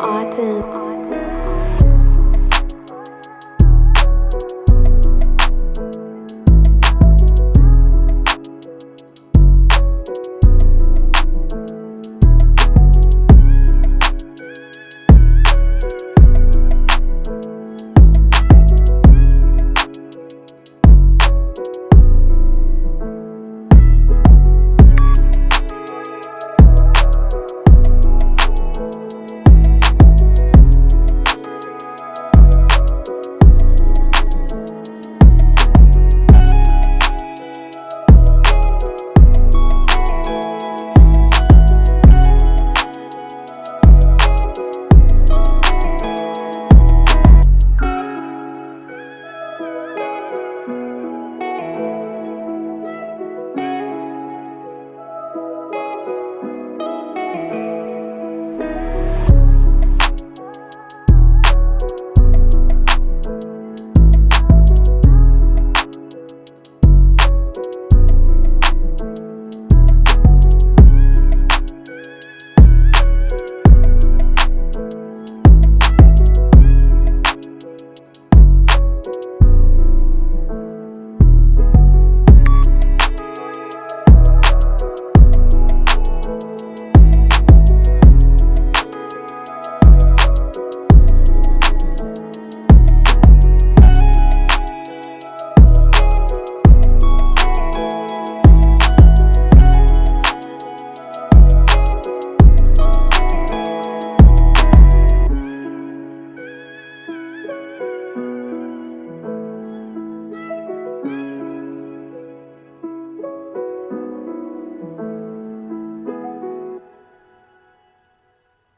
Autumn.